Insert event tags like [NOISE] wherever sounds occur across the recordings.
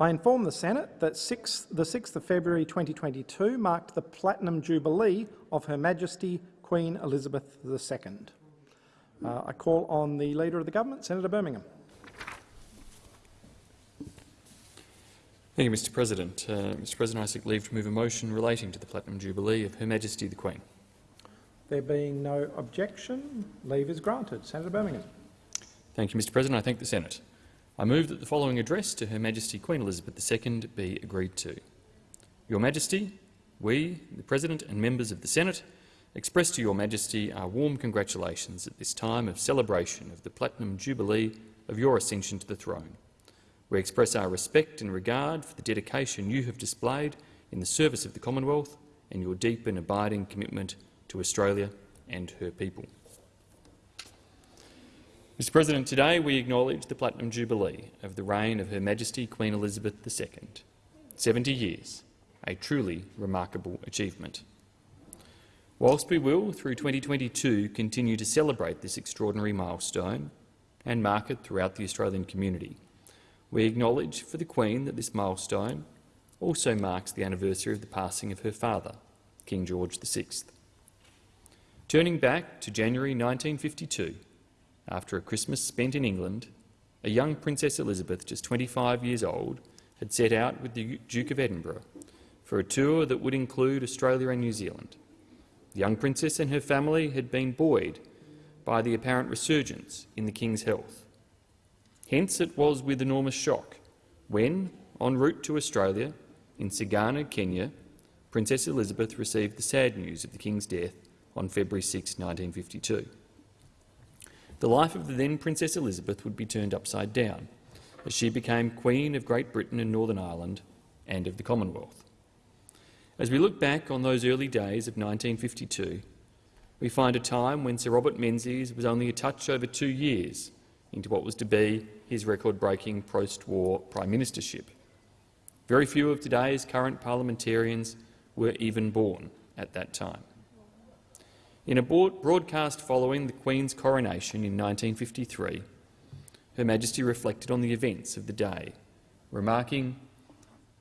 I inform the Senate that 6, the 6th of February 2022 marked the Platinum Jubilee of Her Majesty Queen Elizabeth II. Uh, I call on the Leader of the Government, Senator Birmingham. Thank you, Mr President. Uh, Mr President, I seek leave to move a motion relating to the Platinum Jubilee of Her Majesty the Queen. There being no objection, leave is granted. Senator Birmingham. Thank you, Mr President. I thank the Senate. I move that the following address to Her Majesty Queen Elizabeth II be agreed to. Your Majesty, we, the President and members of the Senate, express to Your Majesty our warm congratulations at this time of celebration of the Platinum Jubilee of your ascension to the throne. We express our respect and regard for the dedication you have displayed in the service of the Commonwealth and your deep and abiding commitment to Australia and her people. Mr President, today we acknowledge the Platinum Jubilee of the reign of Her Majesty Queen Elizabeth II. Seventy years, a truly remarkable achievement. Whilst we will, through 2022, continue to celebrate this extraordinary milestone and mark it throughout the Australian community, we acknowledge for the Queen that this milestone also marks the anniversary of the passing of her father, King George VI. Turning back to January 1952, after a Christmas spent in England, a young Princess Elizabeth, just 25 years old, had set out with the Duke of Edinburgh for a tour that would include Australia and New Zealand. The young princess and her family had been buoyed by the apparent resurgence in the King's health. Hence it was with enormous shock when, en route to Australia, in Sagana, Kenya, Princess Elizabeth received the sad news of the King's death on February 6, 1952. The life of the then Princess Elizabeth would be turned upside down as she became Queen of Great Britain and Northern Ireland and of the Commonwealth. As we look back on those early days of 1952, we find a time when Sir Robert Menzies was only a touch over two years into what was to be his record-breaking post-war prime ministership. Very few of today's current parliamentarians were even born at that time. In a broadcast following the Queen's coronation in 1953, Her Majesty reflected on the events of the day, remarking,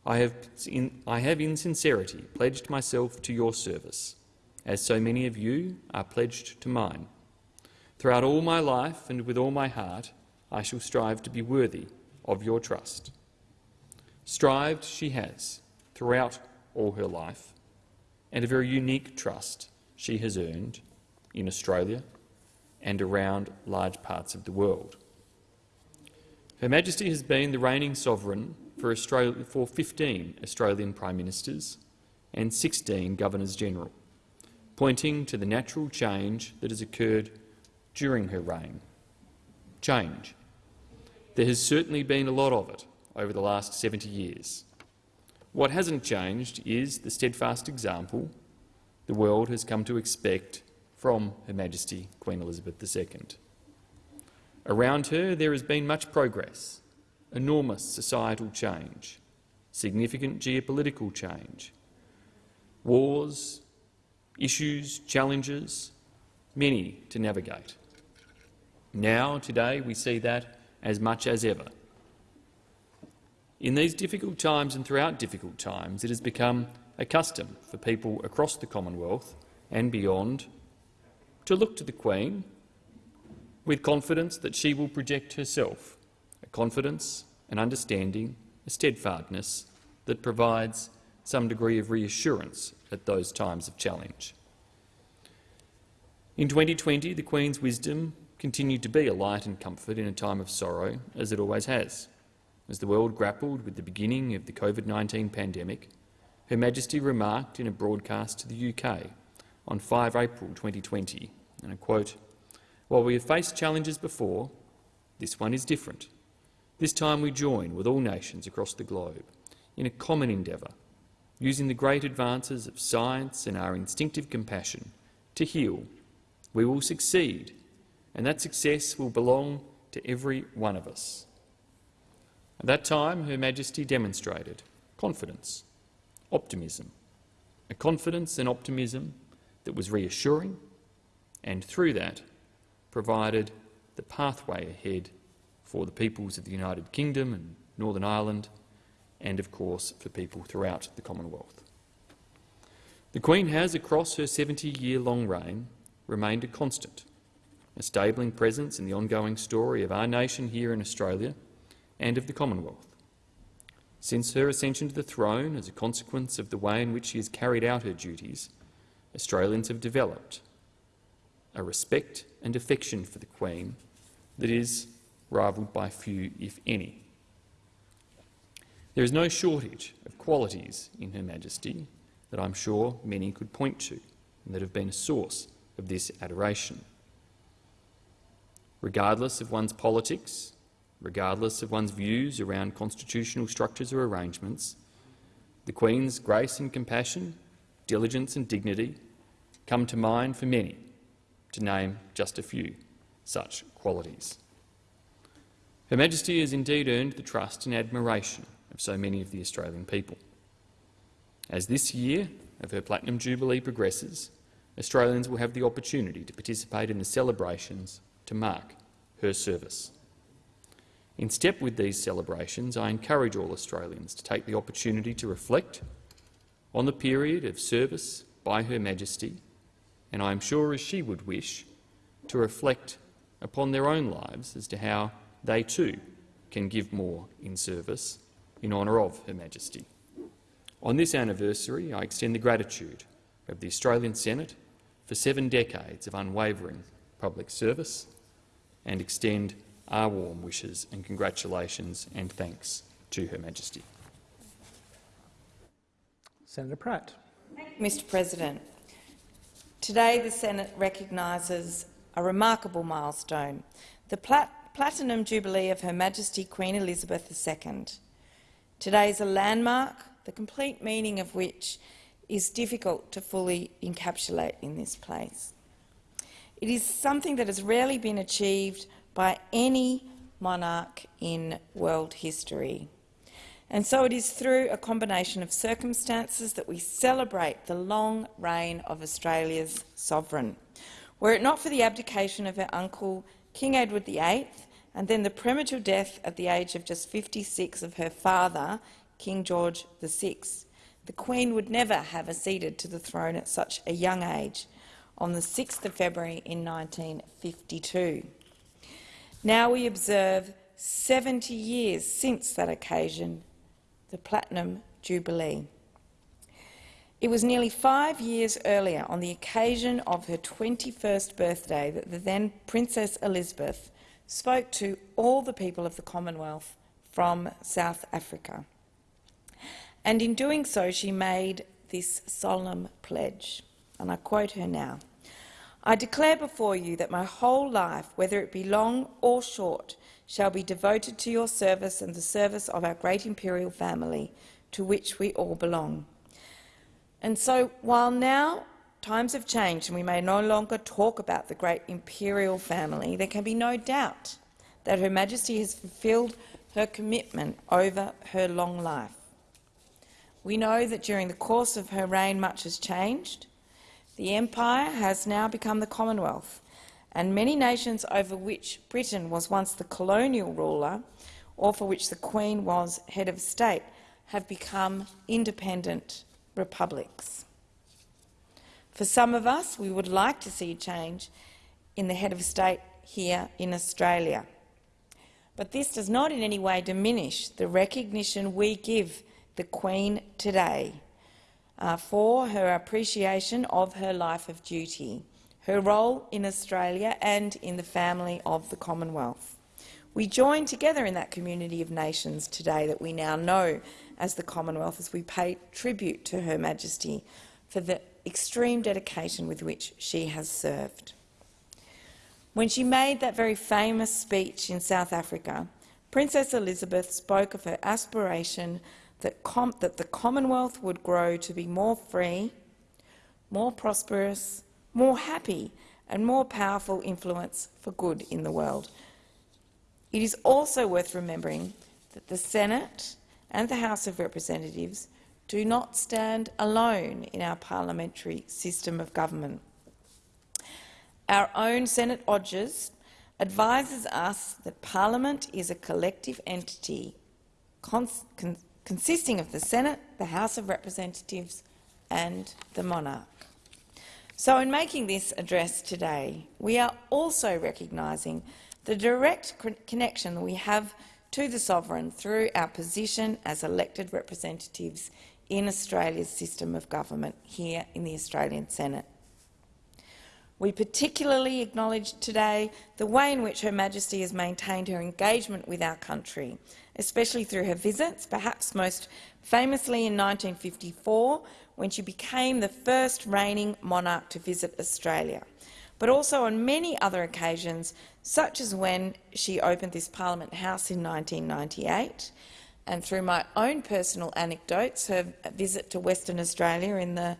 I have, in, I have in sincerity pledged myself to your service, as so many of you are pledged to mine. Throughout all my life and with all my heart, I shall strive to be worthy of your trust. Strived she has throughout all her life, and a very unique trust she has earned in Australia and around large parts of the world. Her Majesty has been the reigning sovereign for, Australia, for 15 Australian Prime Ministers and 16 Governors-General, pointing to the natural change that has occurred during her reign. Change. There has certainly been a lot of it over the last 70 years. What hasn't changed is the steadfast example the world has come to expect from Her Majesty Queen Elizabeth II. Around her there has been much progress, enormous societal change, significant geopolitical change, wars, issues, challenges, many to navigate. Now, today, we see that as much as ever. In these difficult times and throughout difficult times, it has become a custom for people across the Commonwealth and beyond to look to the Queen with confidence that she will project herself, a confidence, an understanding, a steadfastness that provides some degree of reassurance at those times of challenge. In 2020, the Queen's wisdom continued to be a light and comfort in a time of sorrow, as it always has. As the world grappled with the beginning of the COVID-19 pandemic, Her Majesty remarked in a broadcast to the UK on 5 April 2020, and I quote, While we have faced challenges before, this one is different. This time we join with all nations across the globe in a common endeavour, using the great advances of science and our instinctive compassion to heal. We will succeed and that success will belong to every one of us. At that time, Her Majesty demonstrated confidence, optimism, a confidence and optimism that was reassuring and, through that, provided the pathway ahead for the peoples of the United Kingdom and Northern Ireland and, of course, for people throughout the Commonwealth. The Queen has, across her 70-year-long reign, remained a constant, a stabling presence in the ongoing story of our nation here in Australia and of the Commonwealth. Since her ascension to the throne, as a consequence of the way in which she has carried out her duties, Australians have developed a respect and affection for the Queen that is rivalled by few, if any. There is no shortage of qualities in Her Majesty that I'm sure many could point to and that have been a source of this adoration. Regardless of one's politics, regardless of one's views around constitutional structures or arrangements, the Queen's grace and compassion, diligence and dignity come to mind for many, to name just a few such qualities. Her Majesty has indeed earned the trust and admiration of so many of the Australian people. As this year of her Platinum Jubilee progresses, Australians will have the opportunity to participate in the celebrations to mark her service. In step with these celebrations, I encourage all Australians to take the opportunity to reflect on the period of service by Her Majesty, and I am sure, as she would wish, to reflect upon their own lives as to how they too can give more in service in honour of Her Majesty. On this anniversary, I extend the gratitude of the Australian Senate for seven decades of unwavering public service and extend our warm wishes and congratulations and thanks to Her Majesty. Senator Pratt. Mr President. Today the Senate recognises a remarkable milestone, the Plat Platinum Jubilee of Her Majesty Queen Elizabeth II. Today is a landmark, the complete meaning of which is difficult to fully encapsulate in this place. It is something that has rarely been achieved by any monarch in world history. And so it is through a combination of circumstances that we celebrate the long reign of Australia's sovereign. Were it not for the abdication of her uncle, King Edward VIII, and then the premature death at the age of just 56 of her father, King George VI, the Queen would never have acceded to the throne at such a young age on the 6th of February in 1952. Now we observe 70 years since that occasion, the Platinum Jubilee. It was nearly five years earlier, on the occasion of her 21st birthday, that the then Princess Elizabeth spoke to all the people of the Commonwealth from South Africa. And in doing so, she made this solemn pledge, and I quote her now. I declare before you that my whole life, whether it be long or short, shall be devoted to your service and the service of our great imperial family, to which we all belong. And so, while now times have changed and we may no longer talk about the great imperial family, there can be no doubt that Her Majesty has fulfilled her commitment over her long life. We know that during the course of her reign much has changed. The Empire has now become the Commonwealth, and many nations over which Britain was once the colonial ruler, or for which the Queen was head of state, have become independent republics. For some of us, we would like to see change in the head of state here in Australia. But this does not in any way diminish the recognition we give the Queen today uh, for her appreciation of her life of duty, her role in Australia and in the family of the Commonwealth. We join together in that community of nations today that we now know as the Commonwealth as we pay tribute to Her Majesty for the extreme dedication with which she has served. When she made that very famous speech in South Africa, Princess Elizabeth spoke of her aspiration that, that, the Commonwealth would grow to be more free, more prosperous, more happy and more powerful influence for good in the world. It is also worth remembering that the Senate and the House of Representatives do not stand alone in our parliamentary system of government. Our own Senate Odgers advises us that Parliament is a collective entity consisting of the Senate, the House of Representatives and the monarch. So in making this address today, we are also recognising the direct connection we have to the sovereign through our position as elected representatives in Australia's system of government here in the Australian Senate. We particularly acknowledge today the way in which Her Majesty has maintained her engagement with our country, especially through her visits, perhaps most famously in 1954, when she became the first reigning monarch to visit Australia, but also on many other occasions, such as when she opened this Parliament House in 1998, and through my own personal anecdotes, her visit to Western Australia in the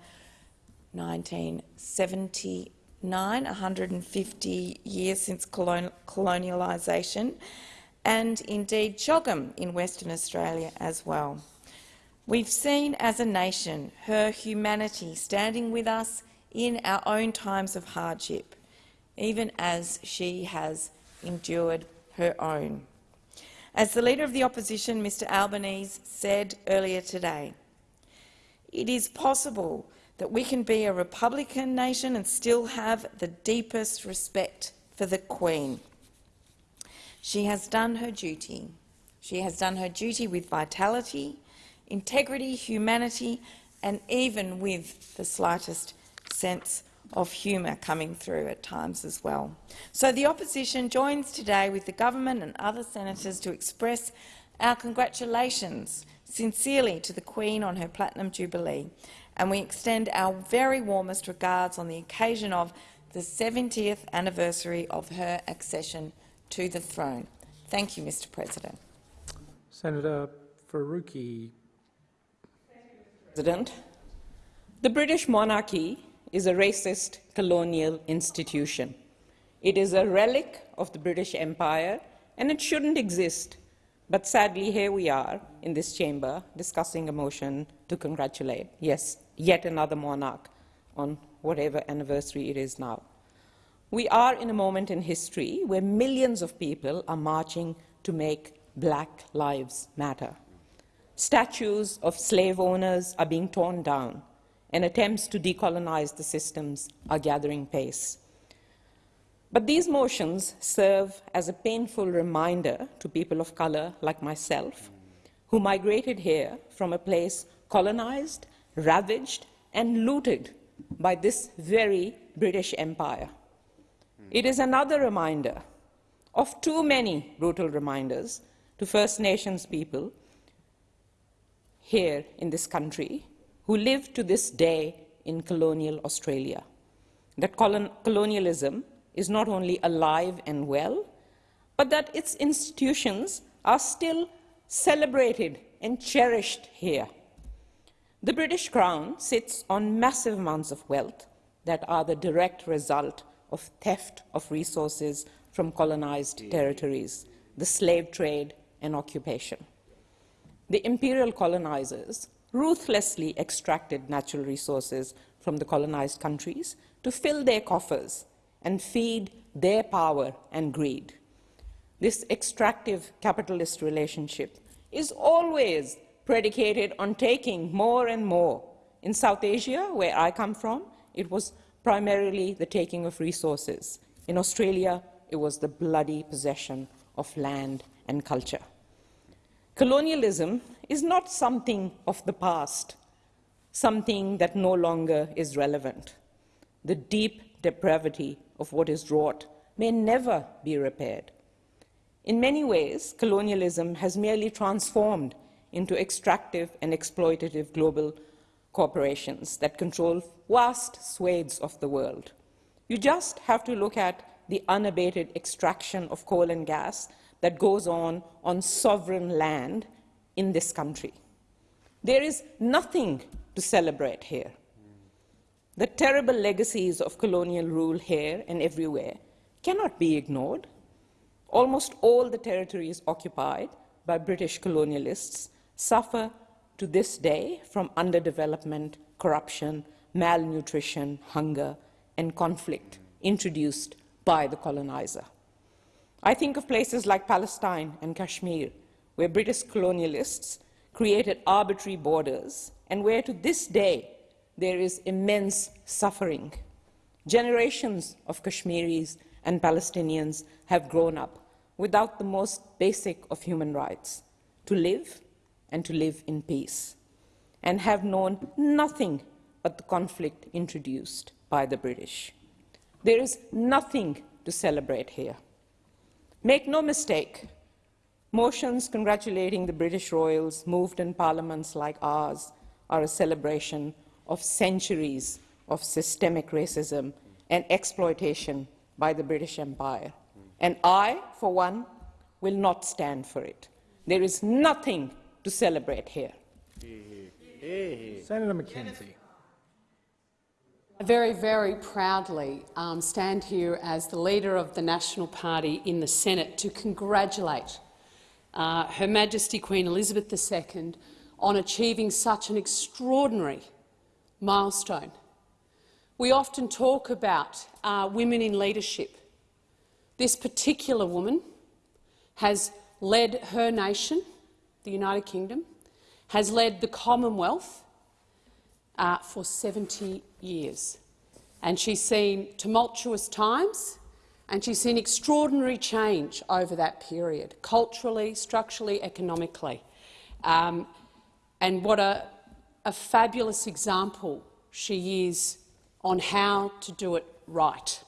1979, 150 years since colon colonialisation, and indeed CHOGM in Western Australia as well. We've seen as a nation her humanity standing with us in our own times of hardship, even as she has endured her own. As the Leader of the Opposition, Mr Albanese, said earlier today, it is possible that we can be a Republican nation and still have the deepest respect for the Queen. She has done her duty. She has done her duty with vitality, integrity, humanity, and even with the slightest sense of humour coming through at times as well. So the opposition joins today with the government and other senators to express our congratulations sincerely to the Queen on her Platinum Jubilee, and we extend our very warmest regards on the occasion of the 70th anniversary of her accession to the throne. Thank you, Mr President. Senator Faruqi. President, the British monarchy is a racist colonial institution. It is a relic of the British Empire, and it shouldn't exist. But sadly, here we are in this chamber discussing a motion to congratulate, yes, yet another monarch on whatever anniversary it is now. We are in a moment in history where millions of people are marching to make Black Lives Matter. Statues of slave owners are being torn down, and attempts to decolonize the systems are gathering pace. But these motions serve as a painful reminder to people of color like myself, who migrated here from a place colonized, ravaged, and looted by this very British Empire. It is another reminder of too many brutal reminders to First Nations people here in this country who live to this day in colonial Australia. That colon colonialism is not only alive and well, but that its institutions are still celebrated and cherished here. The British Crown sits on massive amounts of wealth that are the direct result of theft of resources from colonized territories, the slave trade and occupation the imperial colonizers ruthlessly extracted natural resources from the colonized countries to fill their coffers and feed their power and greed. This extractive capitalist relationship is always predicated on taking more and more. In South Asia, where I come from, it was primarily the taking of resources. In Australia, it was the bloody possession of land and culture. Colonialism is not something of the past, something that no longer is relevant. The deep depravity of what is wrought may never be repaired. In many ways, colonialism has merely transformed into extractive and exploitative global corporations that control vast swathes of the world. You just have to look at the unabated extraction of coal and gas that goes on on sovereign land in this country. There is nothing to celebrate here. The terrible legacies of colonial rule here and everywhere cannot be ignored. Almost all the territories occupied by British colonialists suffer to this day from underdevelopment, corruption, malnutrition, hunger, and conflict introduced by the colonizer. I think of places like Palestine and Kashmir, where British colonialists created arbitrary borders, and where to this day there is immense suffering. Generations of Kashmiris and Palestinians have grown up without the most basic of human rights, to live and to live in peace, and have known nothing but the conflict introduced by the British. There is nothing to celebrate here. Make no mistake, motions congratulating the British royals moved in parliaments like ours are a celebration of centuries of systemic racism and exploitation by the British Empire. And I, for one, will not stand for it. There is nothing to celebrate here. Senator McKenzie. I very, very proudly um, stand here as the leader of the National Party in the Senate to congratulate uh, Her Majesty Queen Elizabeth II on achieving such an extraordinary milestone. We often talk about uh, women in leadership. This particular woman has led her nation, the United Kingdom, has led the Commonwealth uh, for 70 years. And she's seen tumultuous times and she's seen extraordinary change over that period, culturally, structurally, economically. Um, and what a, a fabulous example she is on how to do it right.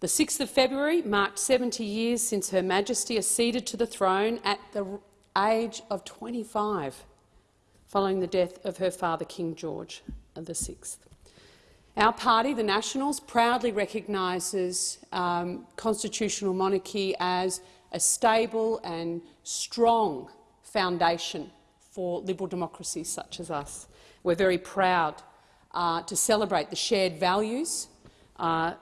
The 6th of February marked 70 years since Her Majesty acceded to the throne at the age of 25, following the death of her father, King George VI. Our party, the Nationals, proudly recognises um, constitutional monarchy as a stable and strong foundation for liberal democracies such as us. We're very proud uh, to celebrate the shared values uh,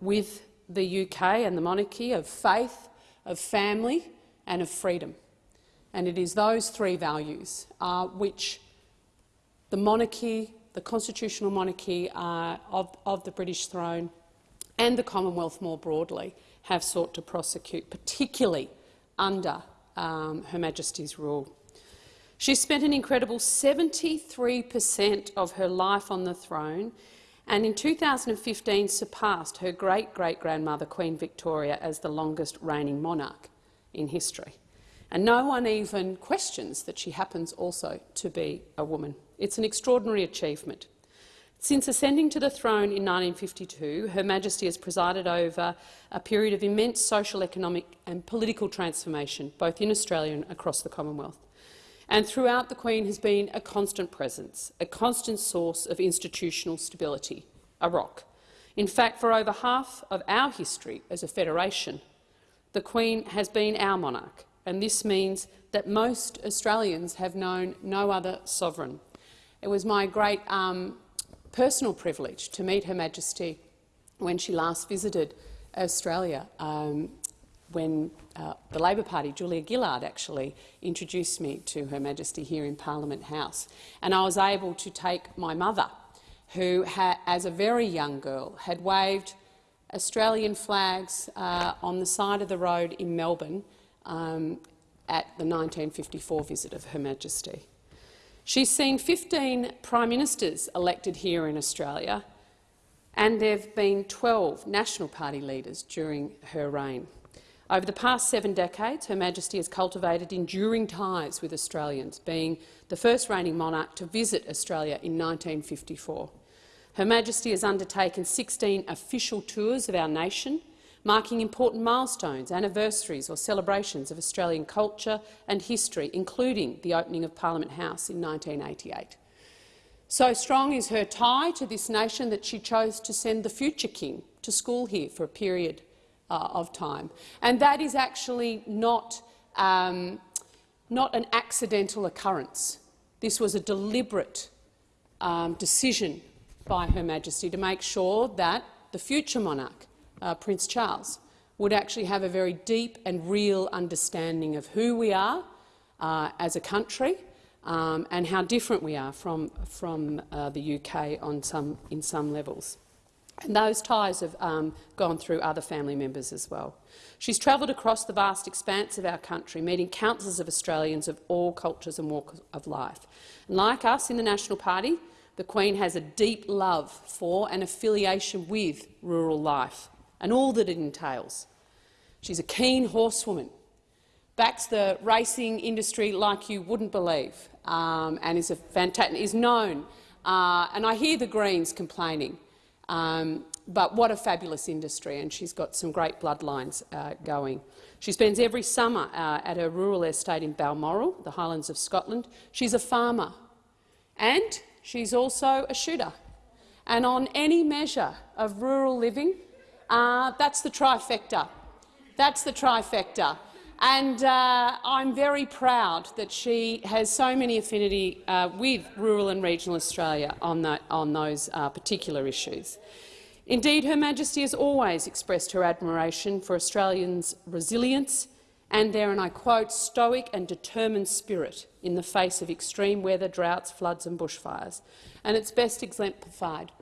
with the UK and the monarchy of faith, of family and of freedom. And it is those three values uh, which the monarchy, the constitutional monarchy uh, of, of the British throne and the Commonwealth more broadly have sought to prosecute, particularly under um, Her Majesty's rule. She spent an incredible 73 per cent of her life on the throne and in 2015 surpassed her great-great-grandmother Queen Victoria as the longest reigning monarch in history. And no one even questions that she happens also to be a woman. It's an extraordinary achievement. Since ascending to the throne in 1952, Her Majesty has presided over a period of immense social, economic and political transformation, both in Australia and across the Commonwealth. And throughout, the Queen has been a constant presence, a constant source of institutional stability, a rock. In fact, for over half of our history as a federation, the Queen has been our monarch, and this means that most Australians have known no other sovereign. It was my great um, personal privilege to meet Her Majesty when she last visited Australia um, when uh, the Labor Party, Julia Gillard, actually introduced me to Her Majesty here in Parliament House. And I was able to take my mother, who, as a very young girl, had waved Australian flags uh, on the side of the road in Melbourne um, at the 1954 visit of Her Majesty. She's seen 15 Prime Ministers elected here in Australia, and there have been 12 National Party leaders during her reign. Over the past seven decades, Her Majesty has cultivated enduring ties with Australians, being the first reigning monarch to visit Australia in 1954. Her Majesty has undertaken 16 official tours of our nation, marking important milestones, anniversaries or celebrations of Australian culture and history, including the opening of Parliament House in 1988. So strong is her tie to this nation that she chose to send the future king to school here for a period uh, of time. And that is actually not, um, not an accidental occurrence. This was a deliberate um, decision by Her Majesty to make sure that the future monarch, uh, Prince Charles, would actually have a very deep and real understanding of who we are uh, as a country um, and how different we are from, from uh, the UK on some, in some levels. And those ties have um, gone through other family members as well. She's travelled across the vast expanse of our country, meeting countless of Australians of all cultures and walks of life. And like us in the National Party, the Queen has a deep love for and affiliation with rural life and all that it entails. She's a keen horsewoman, backs the racing industry like you wouldn't believe, um, and is, a is known. Uh, and I hear the Greens complaining um, but what a fabulous industry, and she's got some great bloodlines uh, going. She spends every summer uh, at her rural estate in Balmoral, the Highlands of Scotland. She's a farmer, and she's also a shooter. And on any measure of rural living, uh, that's the trifecta. That's the trifecta. And uh, I'm very proud that she has so many affinity uh, with rural and regional Australia on, that, on those uh, particular issues. Indeed, Her Majesty has always expressed her admiration for Australians' resilience and their, and I quote, stoic and determined spirit in the face of extreme weather, droughts, floods and bushfires. And it's best exemplified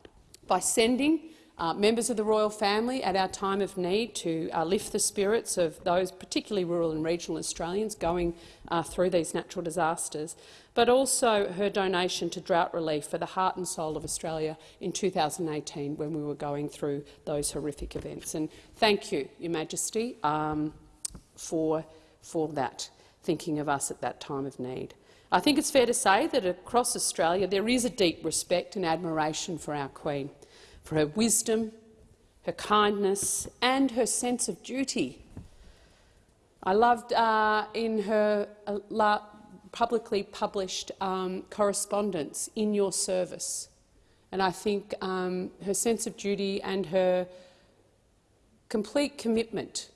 by sending uh, members of the royal family at our time of need to uh, lift the spirits of those particularly rural and regional Australians going uh, through these natural disasters, but also her donation to drought relief for the heart and soul of Australia in 2018 when we were going through those horrific events. And thank you, Your Majesty, um, for, for that, thinking of us at that time of need. I think it's fair to say that across Australia there is a deep respect and admiration for our Queen for her wisdom, her kindness and her sense of duty. I loved uh, in her uh, publicly published um, correspondence, In Your Service, and I think um, her sense of duty and her complete commitment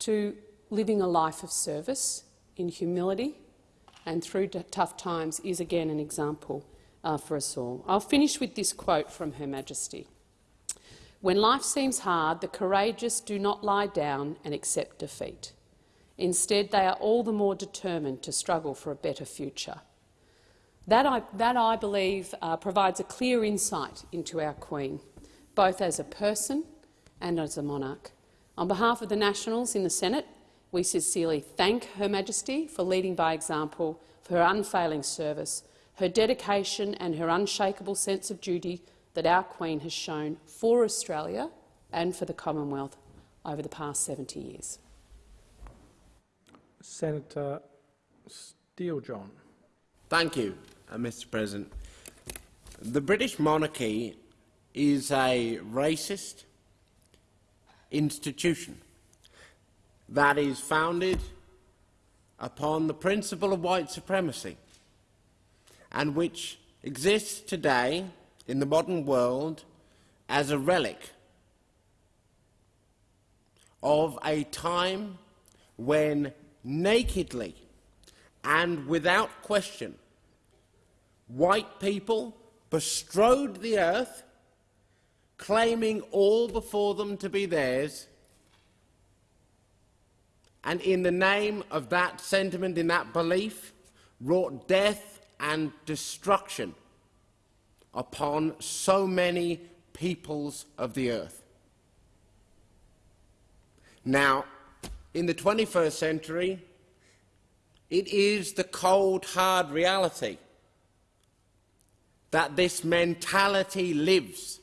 to living a life of service in humility and through tough times is again an example uh, for us all. I'll finish with this quote from Her Majesty. When life seems hard, the courageous do not lie down and accept defeat. Instead, they are all the more determined to struggle for a better future. That, I, that, I believe, uh, provides a clear insight into our Queen, both as a person and as a monarch. On behalf of the Nationals in the Senate, we sincerely thank Her Majesty for leading by example, for her unfailing service, her dedication and her unshakable sense of duty that our Queen has shown for Australia and for the Commonwealth over the past 70 years. Senator Steele-John. Thank you, uh, Mr President. The British monarchy is a racist institution that is founded upon the principle of white supremacy and which exists today in the modern world as a relic of a time when nakedly and without question white people bestrode the earth, claiming all before them to be theirs, and in the name of that sentiment, in that belief, wrought death and destruction upon so many peoples of the earth. Now, in the 21st century, it is the cold, hard reality that this mentality lives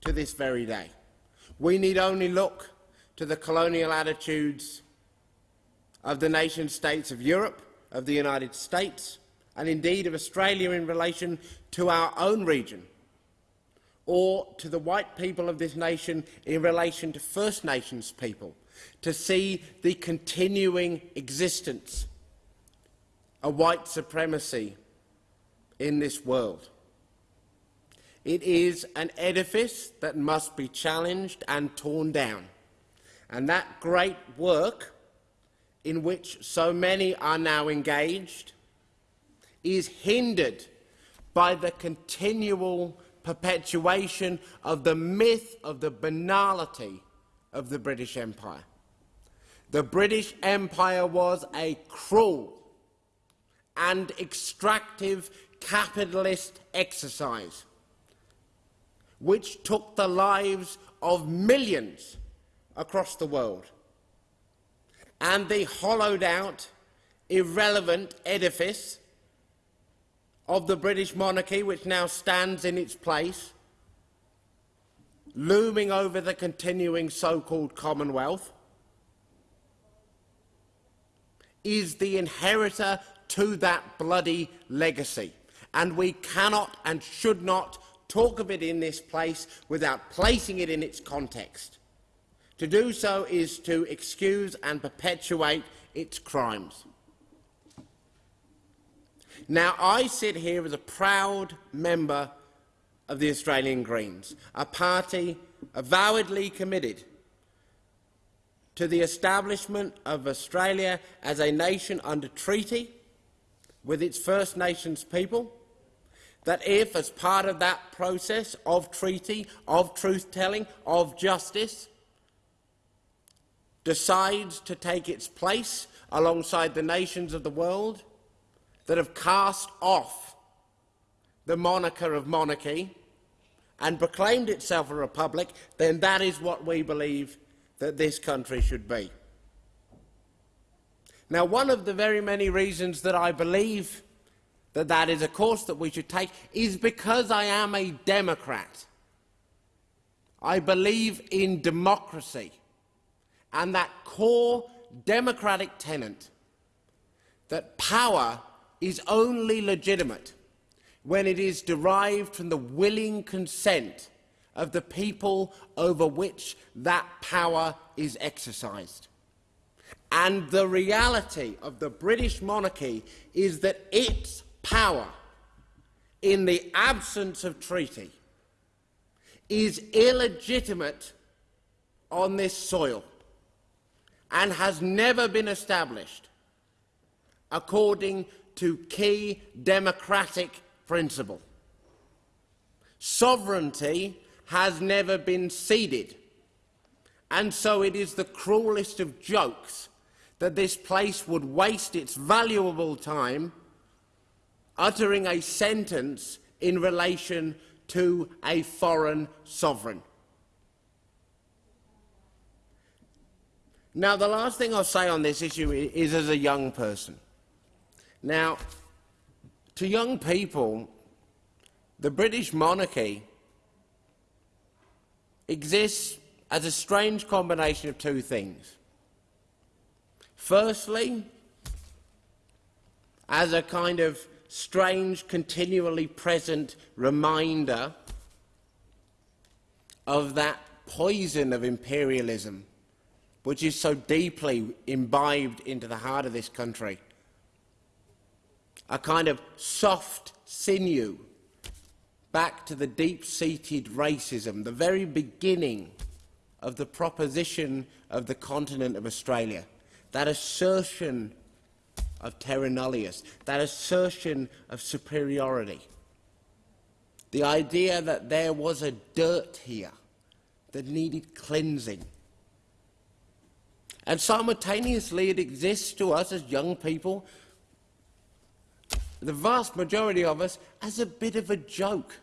to this very day. We need only look to the colonial attitudes of the nation-states of Europe, of the United States, and indeed of Australia in relation to our own region, or to the white people of this nation in relation to First Nations people, to see the continuing existence of white supremacy in this world. It is an edifice that must be challenged and torn down. And that great work in which so many are now engaged is hindered by the continual perpetuation of the myth of the banality of the British Empire. The British Empire was a cruel and extractive capitalist exercise which took the lives of millions across the world, and the hollowed out, irrelevant edifice of the British monarchy, which now stands in its place, looming over the continuing so-called Commonwealth, is the inheritor to that bloody legacy. And we cannot and should not talk of it in this place without placing it in its context. To do so is to excuse and perpetuate its crimes. Now, I sit here as a proud member of the Australian Greens, a party avowedly committed to the establishment of Australia as a nation under treaty with its First Nations people, that if, as part of that process of treaty, of truth-telling, of justice, decides to take its place alongside the nations of the world that have cast off the moniker of monarchy and proclaimed itself a republic, then that is what we believe that this country should be. Now, one of the very many reasons that I believe that that is a course that we should take is because I am a Democrat. I believe in democracy and that core democratic tenet that power is only legitimate when it is derived from the willing consent of the people over which that power is exercised. And the reality of the British monarchy is that its power, in the absence of treaty, is illegitimate on this soil and has never been established according to key democratic principle. Sovereignty has never been ceded. And so it is the cruelest of jokes that this place would waste its valuable time uttering a sentence in relation to a foreign sovereign. Now, the last thing I'll say on this issue is as a young person. Now, to young people, the British monarchy exists as a strange combination of two things. Firstly, as a kind of strange, continually present reminder of that poison of imperialism which is so deeply imbibed into the heart of this country. A kind of soft sinew back to the deep-seated racism, the very beginning of the proposition of the continent of Australia, that assertion of terra nullius, that assertion of superiority, the idea that there was a dirt here that needed cleansing. And simultaneously it exists to us as young people, the vast majority of us, as a bit of a joke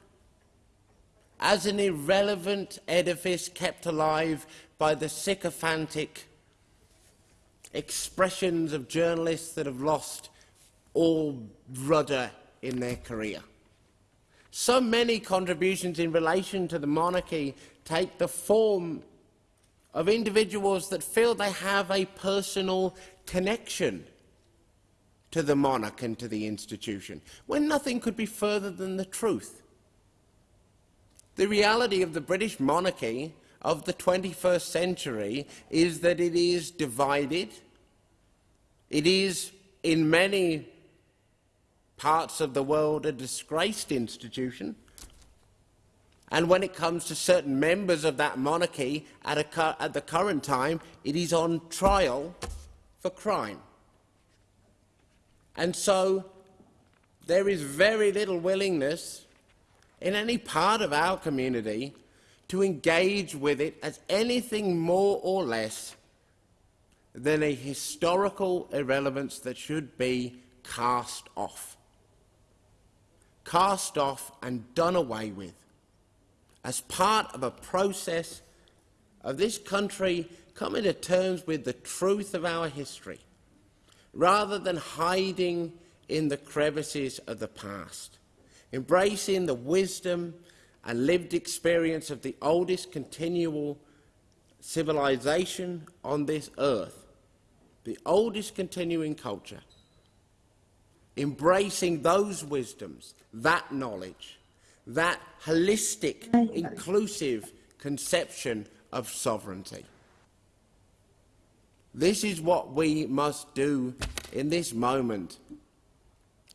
as an irrelevant edifice kept alive by the sycophantic expressions of journalists that have lost all rudder in their career. So many contributions in relation to the monarchy take the form of individuals that feel they have a personal connection to the monarch and to the institution, when nothing could be further than the truth. The reality of the British monarchy of the 21st century is that it is divided. It is, in many parts of the world, a disgraced institution. And when it comes to certain members of that monarchy at, a, at the current time, it is on trial for crime. And so there is very little willingness in any part of our community to engage with it as anything more or less than a historical irrelevance that should be cast off. Cast off and done away with. as part of a process of this country coming to terms with the truth of our history, rather than hiding in the crevices of the past, embracing the wisdom and lived experience of the oldest continual civilization on this earth, the oldest continuing culture, embracing those wisdoms, that knowledge, that holistic, inclusive conception of sovereignty. This is what we must do in this moment.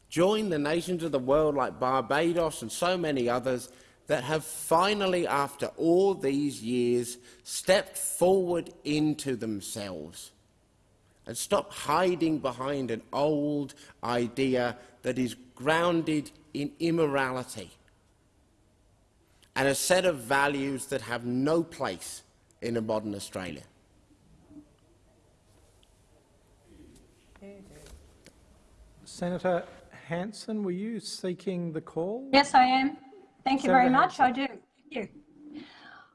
Join the nations of the world like Barbados and so many others that have finally, after all these years, stepped forward into themselves and stop hiding behind an old idea that is grounded in immorality and a set of values that have no place in a modern Australia. Senator Hanson, were you seeking the call? Yes, I am. Thank you very Senator much. I do. Thank you.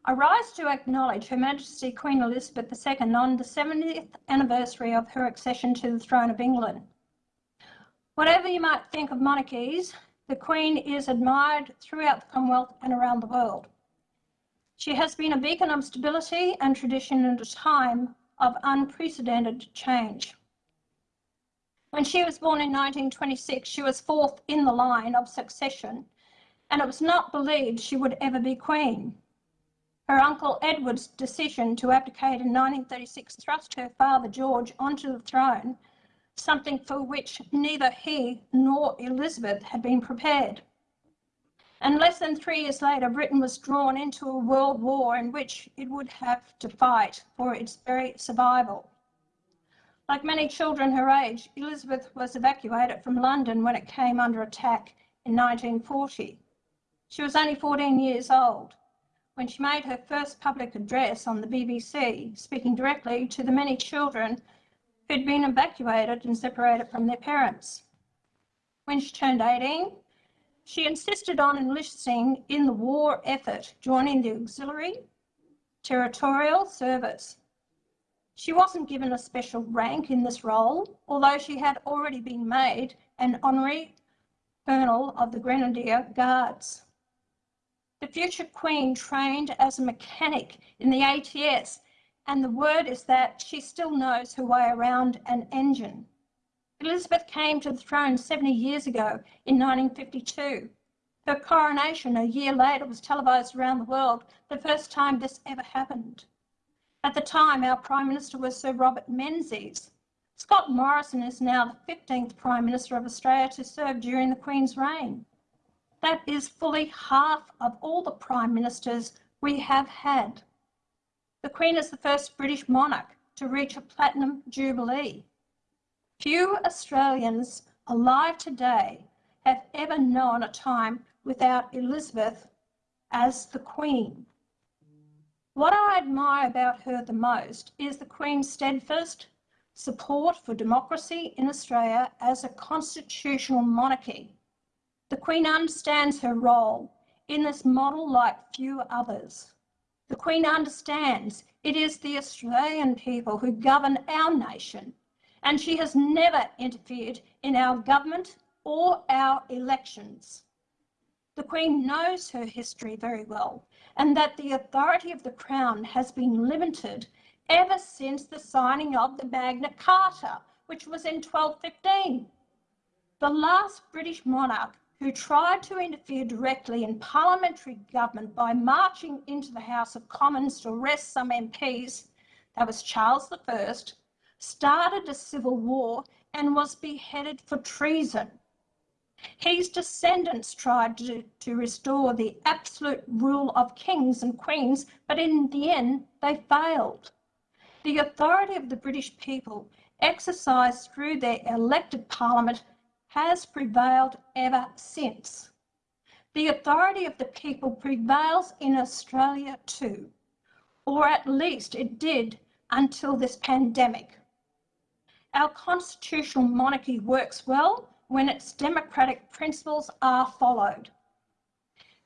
I rise to acknowledge Her Majesty Queen Elizabeth II on the 70th anniversary of her accession to the throne of England. Whatever you might think of monarchies, the Queen is admired throughout the Commonwealth and around the world. She has been a beacon of stability and tradition in a time of unprecedented change. When she was born in 1926, she was fourth in the line of succession, and it was not believed she would ever be Queen. Her uncle Edward's decision to abdicate in 1936 thrust her father George onto the throne, something for which neither he nor Elizabeth had been prepared. And less than three years later, Britain was drawn into a world war in which it would have to fight for its very survival. Like many children her age, Elizabeth was evacuated from London when it came under attack in 1940. She was only 14 years old when she made her first public address on the BBC, speaking directly to the many children who'd been evacuated and separated from their parents. When she turned 18, she insisted on enlisting in the war effort, joining the Auxiliary Territorial Service. She wasn't given a special rank in this role, although she had already been made an honorary colonel of the Grenadier Guards. The future Queen trained as a mechanic in the ATS, and the word is that she still knows her way around an engine. Elizabeth came to the throne 70 years ago in 1952. Her coronation a year later was televised around the world, the first time this ever happened. At the time, our Prime Minister was Sir Robert Menzies. Scott Morrison is now the 15th Prime Minister of Australia to serve during the Queen's reign. That is fully half of all the Prime Ministers we have had. The Queen is the first British monarch to reach a platinum jubilee. Few Australians alive today have ever known a time without Elizabeth as the Queen. What I admire about her the most is the Queen's steadfast support for democracy in Australia as a constitutional monarchy. The Queen understands her role in this model like few others. The Queen understands it is the Australian people who govern our nation, and she has never interfered in our government or our elections. The Queen knows her history very well, and that the authority of the Crown has been limited ever since the signing of the Magna Carta, which was in 1215. The last British monarch who tried to interfere directly in parliamentary government by marching into the House of Commons to arrest some MPs, that was Charles I, started a civil war and was beheaded for treason. His descendants tried to, to restore the absolute rule of kings and queens, but in the end they failed. The authority of the British people exercised through their elected parliament has prevailed ever since. The authority of the people prevails in Australia too, or at least it did until this pandemic. Our constitutional monarchy works well when its democratic principles are followed.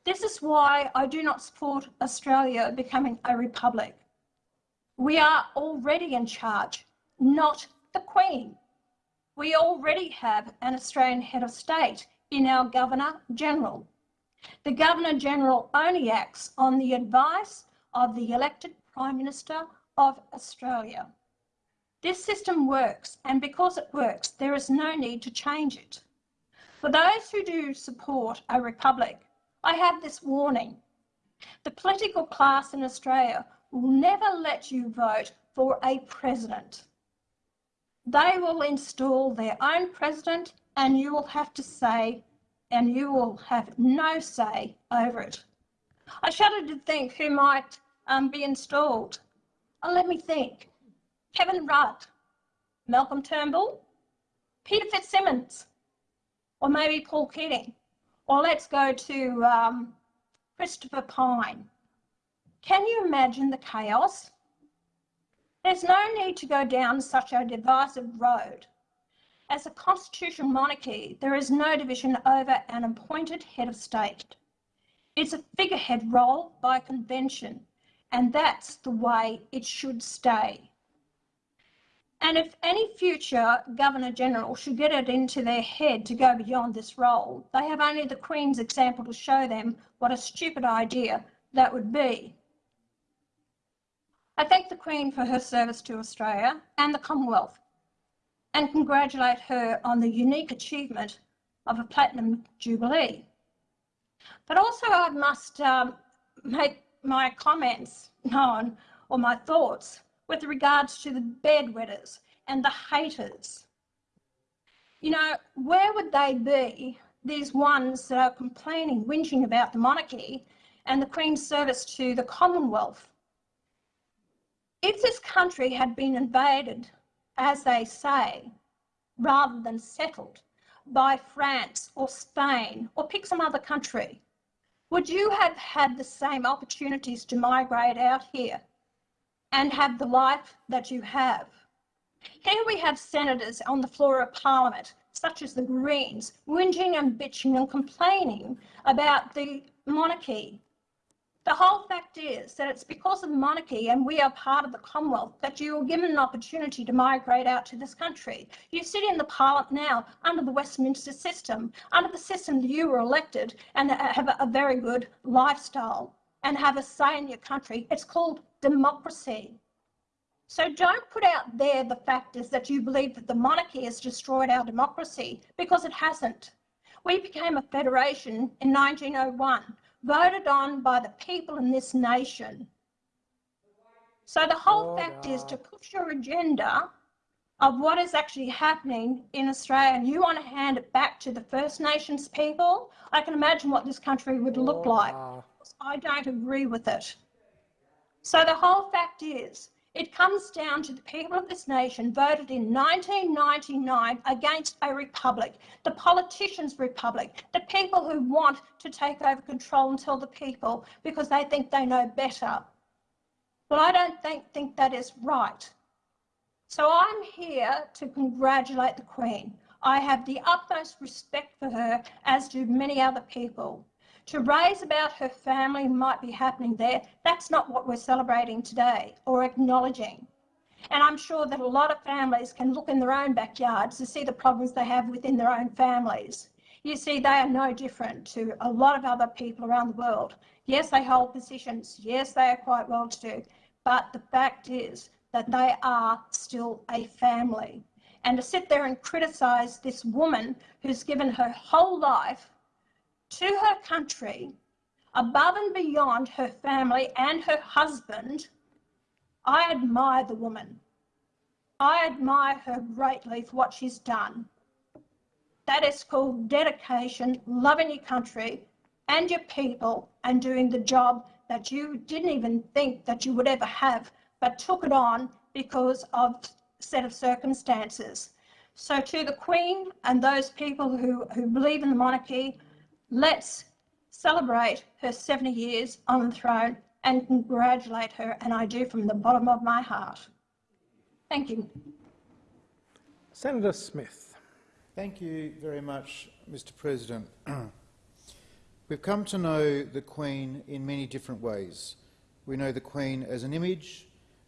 This is why I do not support Australia becoming a republic. We are already in charge, not the Queen. We already have an Australian head of state in our Governor General. The Governor General only acts on the advice of the elected Prime Minister of Australia. This system works, and because it works, there is no need to change it. For those who do support a republic, I have this warning. The political class in Australia will never let you vote for a president. They will install their own president and you will have to say, and you will have no say over it. I shudder to think who might um, be installed. Oh, let me think. Kevin Rudd, Malcolm Turnbull, Peter FitzSimons, or maybe Paul Keating. Or let's go to um, Christopher Pyne. Can you imagine the chaos? There's no need to go down such a divisive road. As a constitutional monarchy, there is no division over an appointed head of state. It's a figurehead role by convention, and that's the way it should stay. And if any future Governor General should get it into their head to go beyond this role, they have only the Queen's example to show them what a stupid idea that would be. I thank the Queen for her service to Australia and the Commonwealth and congratulate her on the unique achievement of a Platinum Jubilee. But also I must um, make my comments [LAUGHS] known or my thoughts with regards to the bedwetters and the haters. You know, where would they be, these ones that are complaining, whinging about the monarchy and the Queen's service to the Commonwealth? If this country had been invaded, as they say, rather than settled by France or Spain or pick some other country, would you have had the same opportunities to migrate out here? And have the life that you have. Here we have senators on the floor of parliament, such as the Greens, whinging and bitching and complaining about the monarchy. The whole fact is that it's because of the monarchy and we are part of the Commonwealth that you are given an opportunity to migrate out to this country. You sit in the parliament now under the Westminster system, under the system that you were elected and have a very good lifestyle and have a say in your country. It's called democracy. So don't put out there the fact is that you believe that the monarchy has destroyed our democracy, because it hasn't. We became a federation in 1901, voted on by the people in this nation. So the whole oh, fact is to push your agenda of what is actually happening in Australia and you want to hand it back to the First Nations people, I can imagine what this country would look oh, like. I don't agree with it. So the whole fact is, it comes down to the people of this nation voted in 1999 against a republic, the politicians' republic, the people who want to take over control and tell the people because they think they know better. Well, I don't think, think that is right. So I'm here to congratulate the Queen. I have the utmost respect for her, as do many other people to raise about her family might be happening there, that's not what we're celebrating today or acknowledging. And I'm sure that a lot of families can look in their own backyards to see the problems they have within their own families. You see, they are no different to a lot of other people around the world. Yes, they hold positions. Yes, they are quite well to do. But the fact is that they are still a family. And to sit there and criticise this woman who's given her whole life to her country above and beyond her family and her husband, I admire the woman. I admire her greatly for what she's done. That is called dedication, loving your country and your people and doing the job that you didn't even think that you would ever have, but took it on because of a set of circumstances. So to the Queen and those people who, who believe in the monarchy, Let's celebrate her 70 years on the throne and congratulate her, and I do from the bottom of my heart. Thank you. Senator Smith. Thank you very much, Mr President. [CLEARS THROAT] We've come to know the Queen in many different ways. We know the Queen as an image,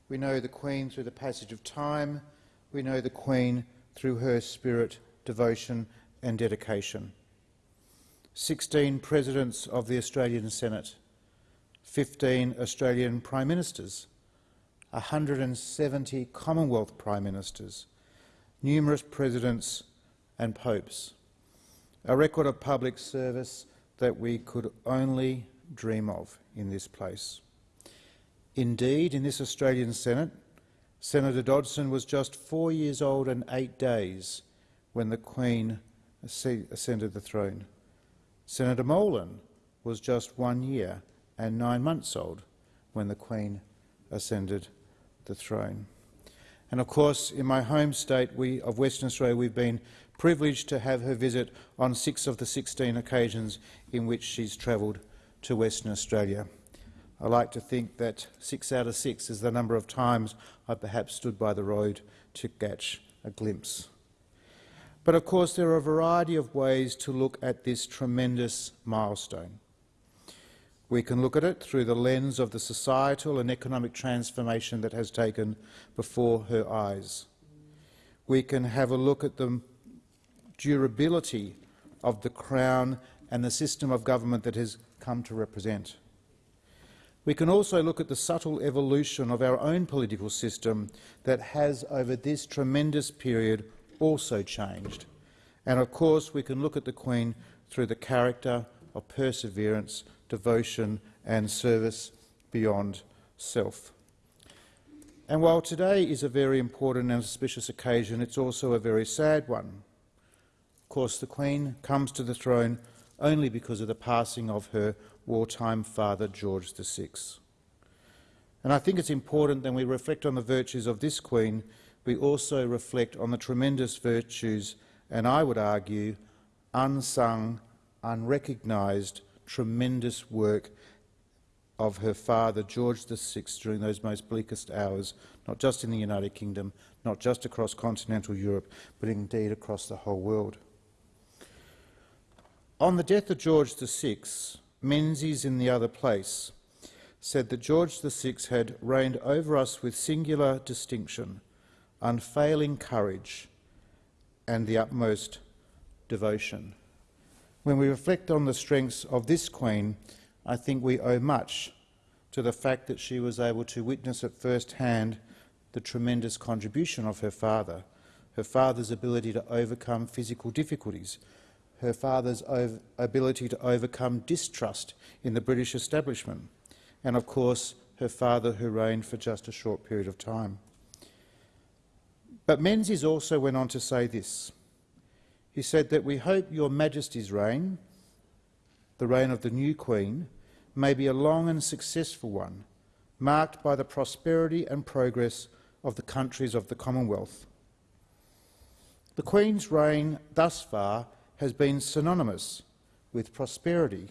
we know the Queen through the passage of time, we know the Queen through her spirit, devotion and dedication. 16 presidents of the Australian Senate, 15 Australian Prime Ministers, 170 Commonwealth Prime Ministers, numerous presidents and popes. A record of public service that we could only dream of in this place. Indeed, in this Australian Senate, Senator Dodson was just four years old and eight days when the Queen ascended the throne. Senator Molan was just one year and nine months old when the Queen ascended the throne. And of course, in my home state we, of Western Australia, we've been privileged to have her visit on six of the 16 occasions in which she's travelled to Western Australia. I like to think that six out of six is the number of times I perhaps stood by the road to catch a glimpse. But of course there are a variety of ways to look at this tremendous milestone. We can look at it through the lens of the societal and economic transformation that has taken before her eyes. We can have a look at the durability of the Crown and the system of government that has come to represent. We can also look at the subtle evolution of our own political system that has, over this tremendous period, also changed. And of course, we can look at the Queen through the character of perseverance, devotion and service beyond self. And while today is a very important and auspicious occasion, it's also a very sad one. Of course, the Queen comes to the throne only because of the passing of her wartime father, George VI. And I think it's important that we reflect on the virtues of this Queen, we also reflect on the tremendous virtues, and I would argue, unsung, unrecognised, tremendous work of her father, George VI, during those most bleakest hours, not just in the United Kingdom, not just across continental Europe, but indeed across the whole world. On the death of George VI, Menzies in the other place said that George VI had reigned over us with singular distinction, unfailing courage and the utmost devotion. When we reflect on the strengths of this Queen, I think we owe much to the fact that she was able to witness at first hand the tremendous contribution of her father, her father's ability to overcome physical difficulties, her father's ability to overcome distrust in the British establishment, and of course her father who reigned for just a short period of time. But Menzies also went on to say this. He said that we hope your Majesty's reign, the reign of the new Queen, may be a long and successful one, marked by the prosperity and progress of the countries of the Commonwealth. The Queen's reign thus far has been synonymous with prosperity,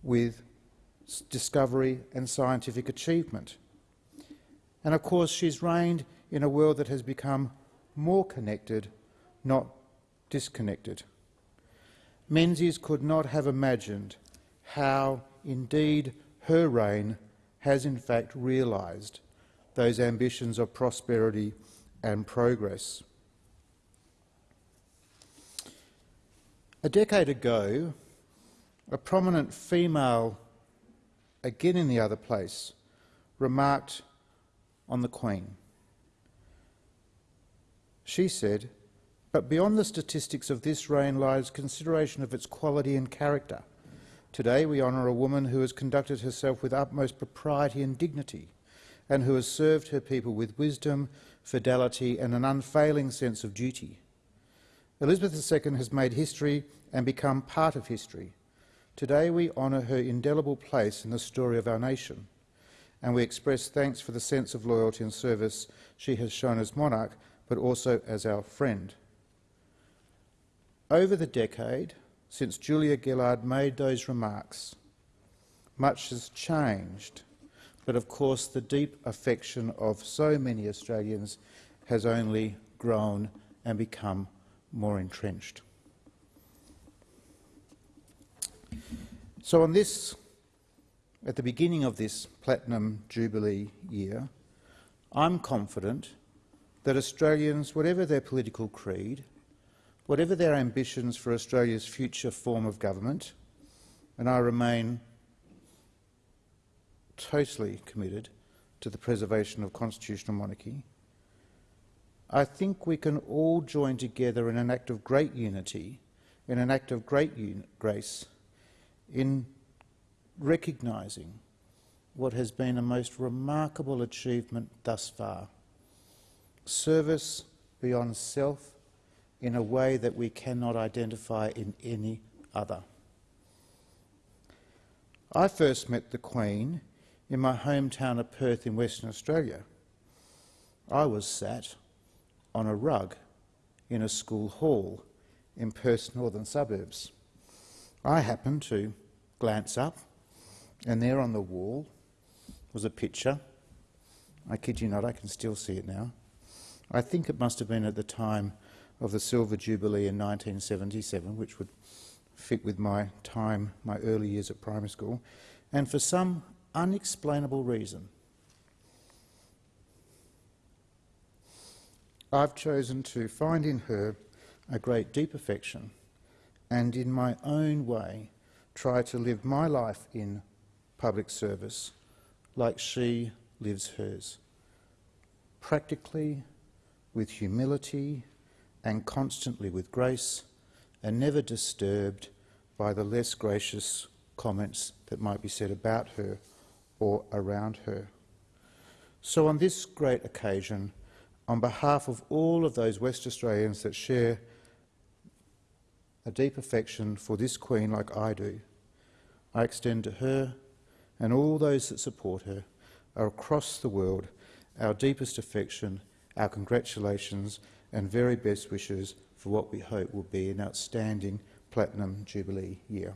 with discovery and scientific achievement. And of course she's reigned in a world that has become more connected, not disconnected. Menzies could not have imagined how indeed her reign has in fact realised those ambitions of prosperity and progress. A decade ago, a prominent female, again in the other place, remarked on the Queen. She said, but beyond the statistics of this reign lies consideration of its quality and character. Today we honour a woman who has conducted herself with utmost propriety and dignity, and who has served her people with wisdom, fidelity and an unfailing sense of duty. Elizabeth II has made history and become part of history. Today we honour her indelible place in the story of our nation, and we express thanks for the sense of loyalty and service she has shown as monarch, but also as our friend. Over the decade, since Julia Gillard made those remarks, much has changed, but of course the deep affection of so many Australians has only grown and become more entrenched. So on this, at the beginning of this Platinum Jubilee year, I'm confident that Australians, whatever their political creed, whatever their ambitions for Australia's future form of government, and I remain totally committed to the preservation of constitutional monarchy, I think we can all join together in an act of great unity, in an act of great grace, in recognising what has been a most remarkable achievement thus far. Service beyond self in a way that we cannot identify in any other. I first met the Queen in my hometown of Perth in Western Australia. I was sat on a rug in a school hall in Perth's northern suburbs. I happened to glance up, and there on the wall was a picture. I kid you not, I can still see it now. I think it must have been at the time of the Silver Jubilee in 1977, which would fit with my time, my early years at primary school, and for some unexplainable reason, I've chosen to find in her a great deep affection and in my own way try to live my life in public service like she lives hers, practically, with humility and constantly with grace, and never disturbed by the less gracious comments that might be said about her or around her. So on this great occasion, on behalf of all of those West Australians that share a deep affection for this Queen like I do, I extend to her and all those that support her across the world our deepest affection, our congratulations and very best wishes for what we hope will be an outstanding Platinum Jubilee year.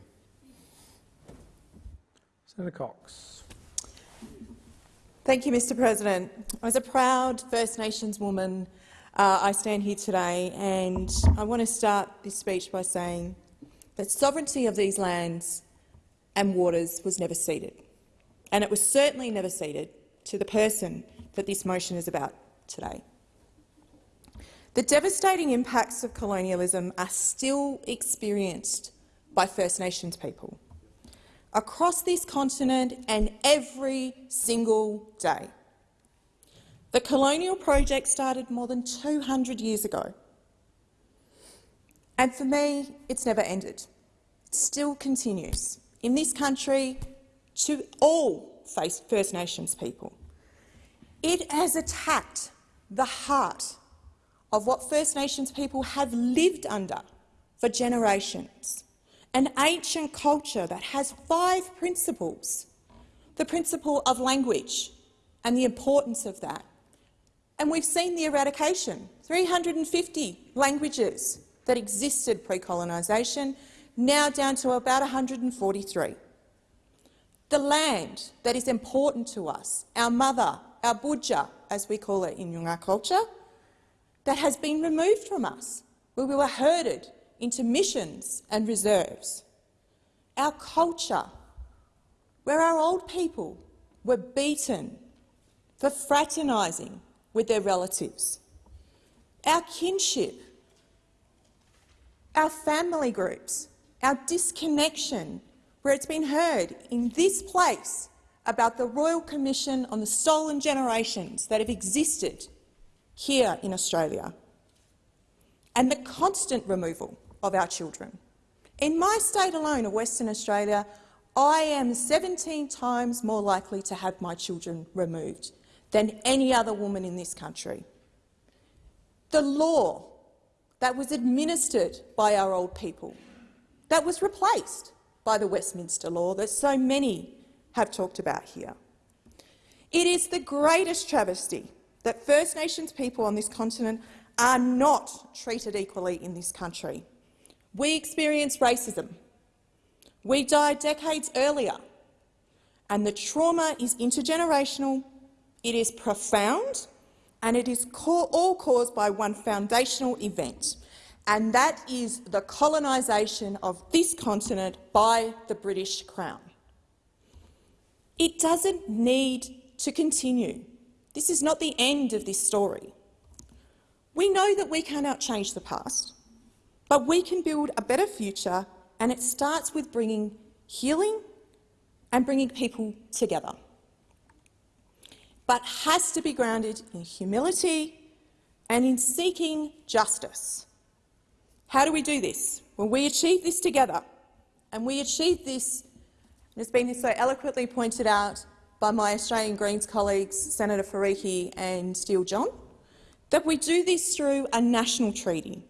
Senator Cox. Thank you, Mr President. As a proud First Nations woman, uh, I stand here today and I want to start this speech by saying that sovereignty of these lands and waters was never ceded, and it was certainly never ceded to the person that this motion is about today. The devastating impacts of colonialism are still experienced by First Nations people across this continent and every single day. The colonial project started more than 200 years ago. And for me, it's never ended. It still continues in this country to all First Nations people. It has attacked the heart of what First Nations people have lived under for generations an ancient culture that has five principles. The principle of language and the importance of that. And we've seen the eradication, 350 languages that existed pre-colonisation, now down to about 143. The land that is important to us, our mother, our budja, as we call it in Noongar culture, that has been removed from us, where we were herded into missions and reserves. Our culture, where our old people were beaten for fraternising with their relatives. Our kinship, our family groups, our disconnection, where it's been heard in this place about the Royal Commission on the Stolen Generations that have existed here in Australia, and the constant removal of our children. In my state alone of Western Australia, I am 17 times more likely to have my children removed than any other woman in this country. The law that was administered by our old people, that was replaced by the Westminster law that so many have talked about here. It is the greatest travesty that First Nations people on this continent are not treated equally in this country. We experience racism. We died decades earlier. And the trauma is intergenerational, it is profound, and it is all caused by one foundational event, and that is the colonisation of this continent by the British Crown. It doesn't need to continue. This is not the end of this story. We know that we cannot change the past, but we can build a better future, and it starts with bringing healing and bringing people together, but has to be grounded in humility and in seeking justice. How do we do this? When we achieve this together, and we achieve this, and it's been so eloquently pointed out by my Australian Greens colleagues, Senator Faruqi and Steele John, that we do this through a national treaty,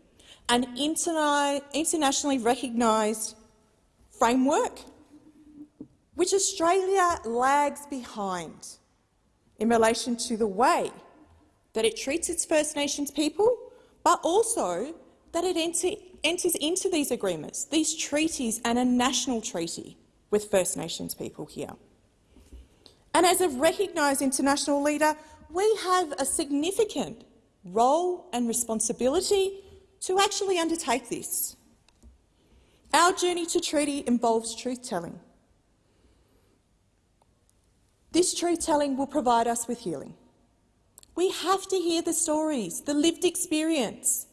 an internationally recognised framework which Australia lags behind in relation to the way that it treats its First Nations people, but also that it enter, enters into these agreements, these treaties and a national treaty with First Nations people here. And as a recognised international leader, we have a significant role and responsibility to actually undertake this. Our journey to treaty involves truth-telling. This truth-telling will provide us with healing. We have to hear the stories, the lived experience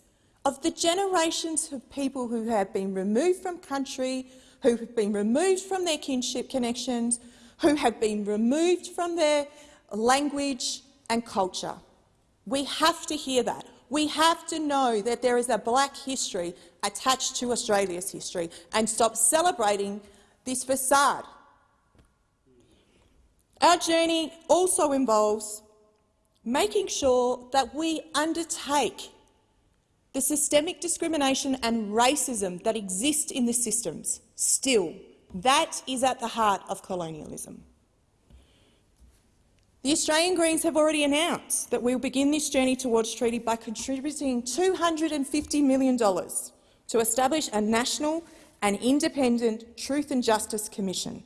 of the generations of people who have been removed from country, who have been removed from their kinship connections, who have been removed from their language and culture. We have to hear that. We have to know that there is a black history attached to Australia's history and stop celebrating this facade. Our journey also involves making sure that we undertake the systemic discrimination and racism that exist in the systems still. That is at the heart of colonialism. The Australian Greens have already announced that we will begin this journey towards treaty by contributing $250 million to establish a national and independent Truth and Justice Commission.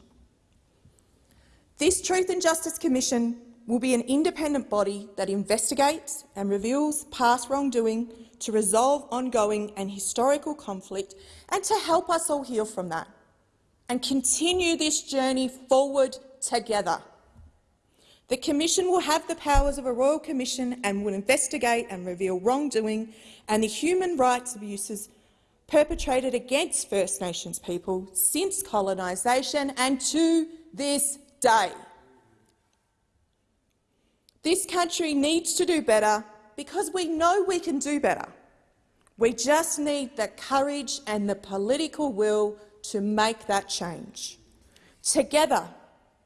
This Truth and Justice Commission will be an independent body that investigates and reveals past wrongdoing to resolve ongoing and historical conflict and to help us all heal from that and continue this journey forward together. The Commission will have the powers of a Royal Commission and will investigate and reveal wrongdoing and the human rights abuses perpetrated against First Nations people since colonisation and to this day. This country needs to do better because we know we can do better. We just need the courage and the political will to make that change. Together,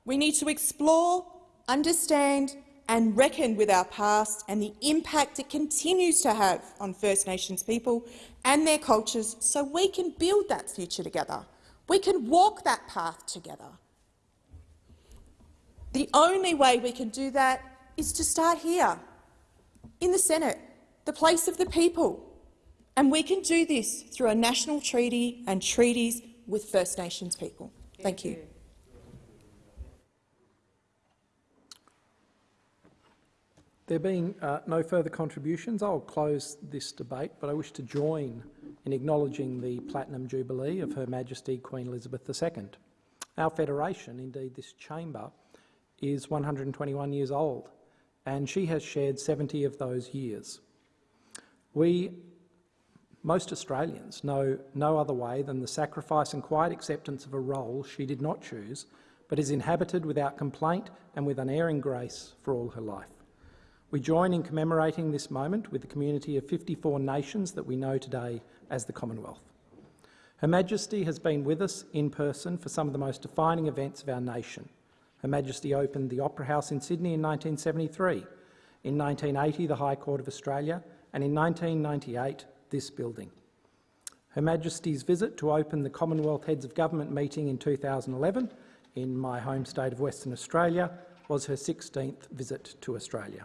we need to explore understand and reckon with our past and the impact it continues to have on First Nations people and their cultures so we can build that future together. We can walk that path together. The only way we can do that is to start here, in the Senate, the place of the people. And we can do this through a national treaty and treaties with First Nations people. Thank, Thank you. you. There being uh, no further contributions, I'll close this debate, but I wish to join in acknowledging the Platinum Jubilee of Her Majesty Queen Elizabeth II. Our Federation, indeed this chamber, is 121 years old, and she has shared 70 of those years. We, most Australians, know no other way than the sacrifice and quiet acceptance of a role she did not choose, but is inhabited without complaint and with unerring grace for all her life. We join in commemorating this moment with the community of 54 nations that we know today as the Commonwealth. Her Majesty has been with us in person for some of the most defining events of our nation. Her Majesty opened the Opera House in Sydney in 1973, in 1980 the High Court of Australia, and in 1998 this building. Her Majesty's visit to open the Commonwealth Heads of Government meeting in 2011 in my home state of Western Australia was her 16th visit to Australia.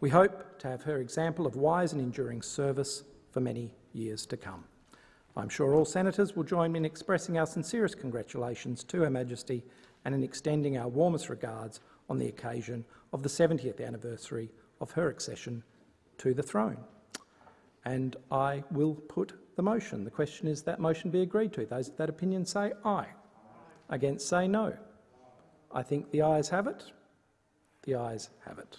We hope to have her example of wise and enduring service for many years to come. I'm sure all senators will join me in expressing our sincerest congratulations to Her Majesty and in extending our warmest regards on the occasion of the 70th anniversary of her accession to the throne. And I will put the motion. The question is that motion be agreed to. Those of that opinion say aye. Against say no. I think the ayes have it. The ayes have it.